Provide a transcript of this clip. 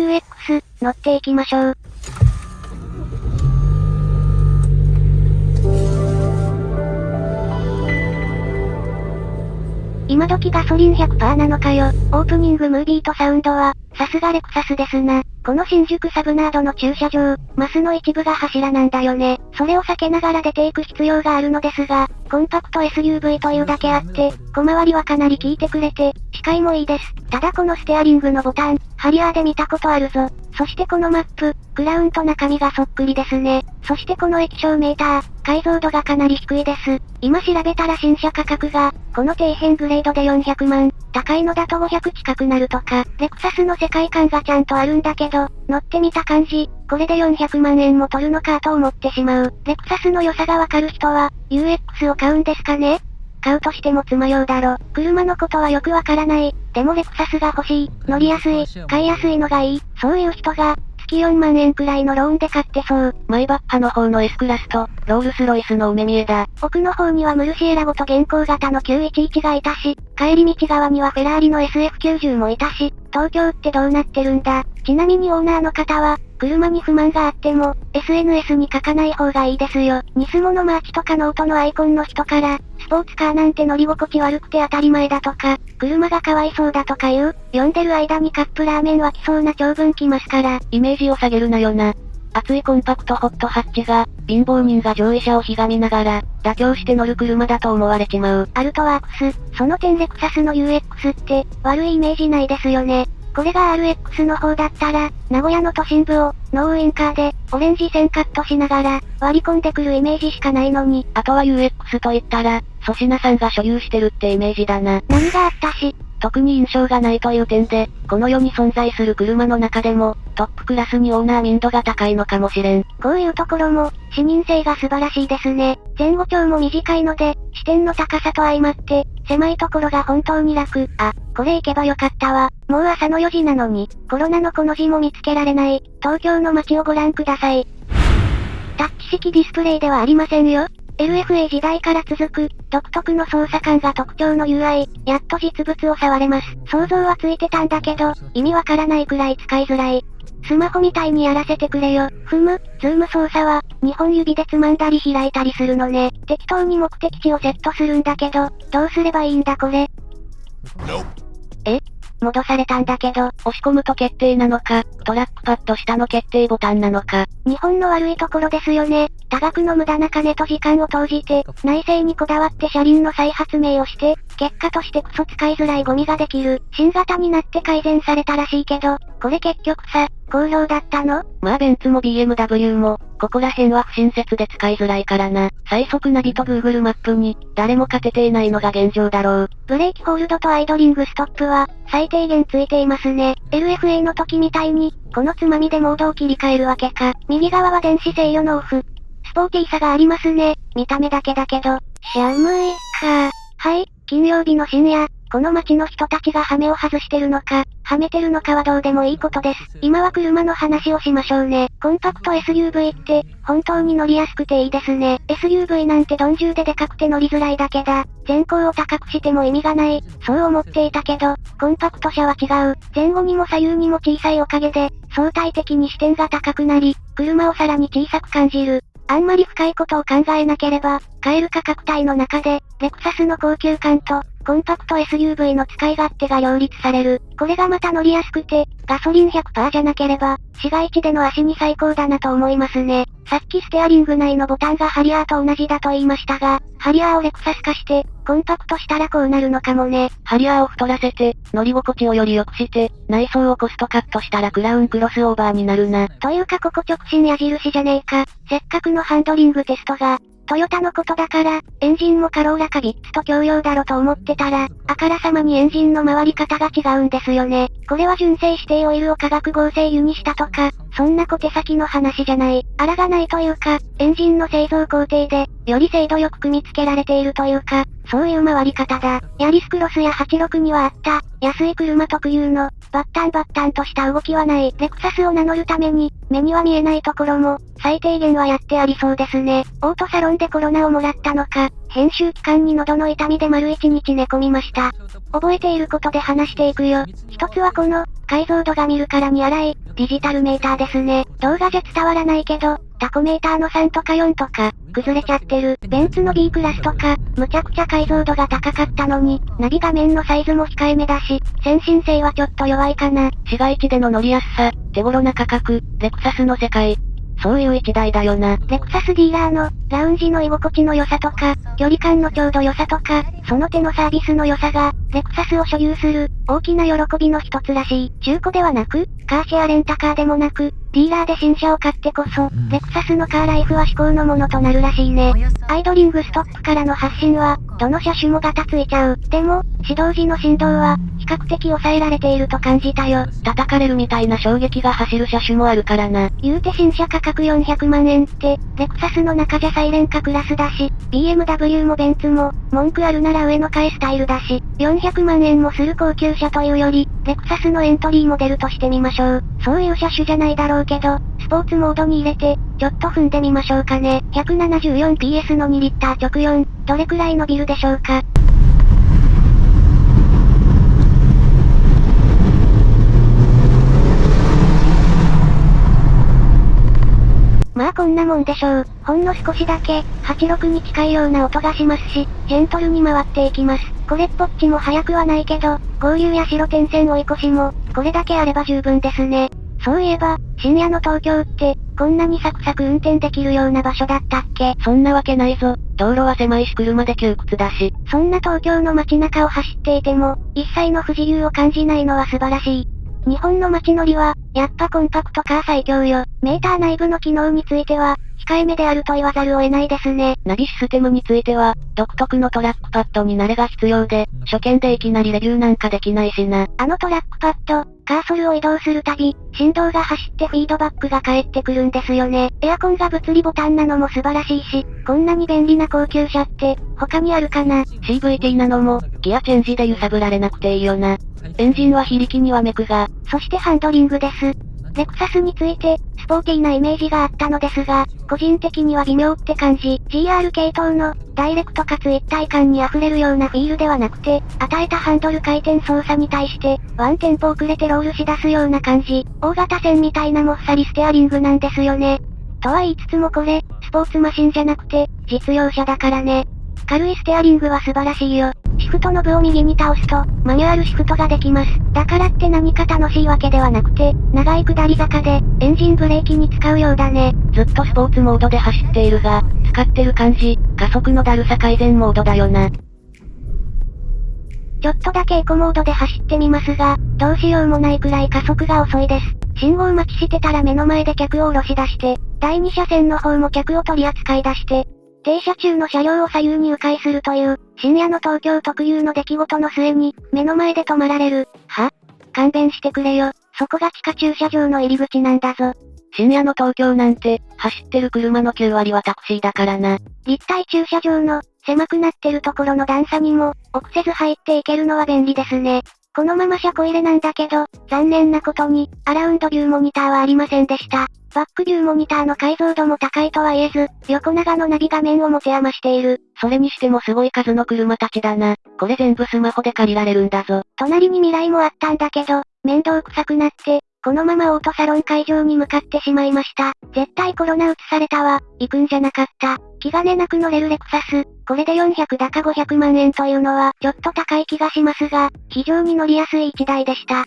UX、乗っていきましょう。今時ガソリン100%なのかよ。オープニングムービーとサウンドは、さすがレクサスですな。この新宿サブナードの駐車場、マスの一部が柱なんだよね。それを避けながら出ていく必要があるのですが、コンパクト SUV というだけあって、小回りはかなり効いてくれて、視界もいいです。ただこのステアリングのボタン、ハリアーで見たことあるぞ。そしてこのマップ、クラウンと中身がそっくりですね。そしてこの液晶メーター、解像度がかなり低いです。今調べたら新車価格が、この底辺グレードで400万、高いのだと500近くなるとか、レクサスの世界観がちゃんとあるんだけど、乗ってみた感じ、これで400万円も取るのかと思ってしまう。レクサスの良さがわかる人は、UX を買うんですかね？買うとしても爪用だろ。車のことはよくわからない。でもレクサスが欲しい。乗りやすい。買いやすいのがいい。そういう人が、月4万円くらいのローンで買ってそう。マイバッハの方の S クラスと、ロールスロイスの梅見えだ。奥の方にはムルシエラゴと現行型の911がいたし、帰り道側にはフェラーリの SF90 もいたし、東京ってどうなってるんだ。ちなみにオーナーの方は、車に不満があっても、SNS に書かない方がいいですよ。ニスモのマーチとかノートのアイコンの人から、スポーツカーなんて乗り心地悪くて当たり前だとか、車がかわいそうだとか言う、読んでる間にカップラーメン沸きそうな長文来ますから。イメージを下げるなよな。熱いコンパクトホットハッチが、貧乏人が上位者をひがみながら、妥協して乗る車だと思われちまう。アルトワークス、その点レクサスの UX って、悪いイメージないですよね。これが RX の方だったら、名古屋の都心部を、ノーウインカーで、オレンジ線カットしながら、割り込んでくるイメージしかないのに。あとは UX と言ったら、粗品さんが所有してるってイメージだな。何があったし、特に印象がないという点で、この世に存在する車の中でも、トップクラスにオーナー民度が高いのかもしれん。こういうところも、視認性が素晴らしいですね。前後長も短いので、視点の高さと相まって、狭いところが本当に楽。あ、これ行けばよかったわ。もう朝の4時なのに、コロナのこの字も見つけられない、東京の街をご覧ください。タッチ式ディスプレイではありませんよ。LFA 時代から続く、独特の操作感が特徴の UI、やっと実物を触れます。想像はついてたんだけど、意味わからないくらい使いづらい。スマホみたいにやらせてくれよ。ふむ、ズーム操作は、2本指でつまんだり開いたりするのね。適当に目的地をセットするんだけど、どうすればいいんだこれ？え？戻されたんだけど、押し込むと決定なのか、トラックパッド下の決定ボタンなのか。日本の悪いところですよね。多額の無駄な金と時間を投じて、内製にこだわって車輪の再発明をして、結果としてクソ使いづらいゴミができる。新型になって改善されたらしいけど、これ結局さ、好評だったの？まあベンツも BMW も、ここら辺は不親切で使いづらいからな。最速ナビと Google マップに、誰も勝てていないのが現状だろう。ブレーキホールドとアイドリングストップは、最低限ついていますね。LFA の時みたいに、このつまみでモードを切り替えるわけか。右側は電子制御のオフ。スポーティーさがありますね。見た目だけだけど。寒いか。はい、金曜日の深夜、この街の人たちがハメを外してるのか、はめてるのかはどうでもいいことです。今は車の話をしましょうね。コンパクト SUV って、本当に乗りやすくていいですね。SUV なんて鈍重ででかくて乗りづらいだけだ。前高を高くしても意味がない。そう思っていたけど、コンパクト車は違う。前後にも左右にも小さいおかげで、相対的に視点が高くなり、車をさらに小さく感じる。あんまり深いことを考えなければ、買える価格帯の中で、レクサスの高級感と、コンパクト SUV の使い勝手が両立される。これがまた乗りやすくて、ガソリン100%じゃなければ、市街地での足に最高だなと思いますね。さっきステアリング内のボタンがハリアーと同じだと言いましたが、ハリアーをレクサス化して、コンパクトしたらこうなるのかもね。ハリアーを太らせて、乗り心地をより良くして、内装をコストカットしたらクラウンクロスオーバーになるな。というかここ直進矢印じゃねえか。せっかくのハンドリングテストが、トヨタのことだから、エンジンもカローラかビッツと共用だろと思ってたら、あからさまにエンジンの回り方が違うんですよね。これは純正指定オイルを化学合成油にしたとか、そんな小手先の話じゃない。あらがないというか、エンジンの製造工程で、より精度よく組み付けられているというか、そういう回り方だ。ヤリスクロスや86にはあった、安い車特有の、バッタンバッタンとした動きはない。レクサスを名乗るために、目には見えないところも、最低限はやってありそうですね。オートサロンでコロナをもらったのか、編集期間に喉の痛みで丸一日寝込みました。覚えていることで話していくよ。一つはこの、解像度が見るからに荒い、ディジタルメーターですね。動画じゃ伝わらないけど、タコメーターの3とか4とか、崩れちゃってる。ベンツの B クラスとか、むちゃくちゃ解像度が高かったのに、ナビ画面のサイズも控えめだし、先進性はちょっと弱いかな。市街地での乗りやすさ、手頃な価格、レクサスの世界。そういう一台だよな。レクサスディーラーの、ラウンジの居心地の良さとか、距離感のちょうど良さとか、その手のサービスの良さが、レクサスを所有する、大きな喜びの一つらしい。中古ではなく、カーシェアレンタカーでもなく、ディーラーで新車を買ってこそ、レクサスのカーライフは至高のものとなるらしいね。アイドリングストップからの発信は、どの車種もガタついちゃう。でも、始動時の振動は、比較的抑えられていると感じたよ。叩かれるみたいな衝撃が走る車種もあるからな。言うて新車価格400万円って、レクサスの中じゃサイレンカクラスだし、BMW もベンツも、文句あるなら上の替えスタイルだし、400万円もする高級車というより、レクサスのエントリーモデルとしてみましょう。そういう車種じゃないだろうけど、スポーツモードに入れて、ちょっと踏んでみましょうかね。174PS の2リッター直4、どれくらい伸びるでしょうか。まあこんなもんでしょう。ほんの少しだけ、86に近いような音がしますし、ジェントルに回っていきます。これっぽっちも速くはないけど、合流や白点線追い越しも、これだけあれば十分ですね。そういえば、深夜の東京って、こんなにサクサク運転できるような場所だったっけ？そんなわけないぞ。道路は狭いし車で窮屈だし。そんな東京の街中を走っていても、一切の不自由を感じないのは素晴らしい。日本の街乗りは、やっぱコンパクトカー最強よ。メーター内部の機能については、控えめであると言わざるを得ないですね。ナビシステムについては、独特のトラックパッドに慣れが必要で、初見でいきなりレビューなんかできないしな。あのトラックパッド、カーソルを移動するたび、振動が走ってフィードバックが返ってくるんですよね。エアコンが物理ボタンなのも素晴らしいし、こんなに便利な高級車って、他にあるかな ?CVT なのも、ギアチェンジで揺さぶられなくていいよな。エンジンは非力にはめくが、そしてハンドリングです。レクサスについて、スポーティーなイメージがあったのですが、個人的には微妙って感じ。GR 系統の、ダイレクトかつ一体感に溢れるようなフィールではなくて、与えたハンドル回転操作に対して、ワンテンポ遅れてロールし出すような感じ。大型船みたいなもっさりステアリングなんですよね。とは言いつつもこれ、スポーツマシンじゃなくて、実用車だからね。軽いステアリングは素晴らしいよ。シフトノブを右に倒すと、マニュアルシフトができます。だからって何か楽しいわけではなくて、長い下り坂で、エンジンブレーキに使うようだね。ずっとスポーツモードで走っているが、使ってる感じ、加速のだるさ改善モードだよな。ちょっとだけエコモードで走ってみますが、どうしようもないくらい加速が遅いです。信号待ちしてたら目の前で客を下ろし出して、第2車線の方も客を取り扱い出して、停車中の車両を左右に迂回するという、深夜の東京特有の出来事の末に、目の前で止まられる。は？勘弁してくれよ。そこが地下駐車場の入り口なんだぞ。深夜の東京なんて、走ってる車の9割はタクシーだからな。立体駐車場の、狭くなってるところの段差にも、臆せず入っていけるのは便利ですね。このまま車庫入れなんだけど、残念なことに、アラウンドビューモニターはありませんでした。バックビューモニターの解像度も高いとは言えず、横長のナビ画面を持て余している。それにしてもすごい数の車たちだな。これ全部スマホで借りられるんだぞ。隣に未来もあったんだけど、面倒くさくなって、このままオートサロン会場に向かってしまいました。絶対コロナ移されたわ。行くんじゃなかった。気兼ねなく乗れるレクサス。これで400だか500万円というのは、ちょっと高い気がしますが、非常に乗りやすい1台でした。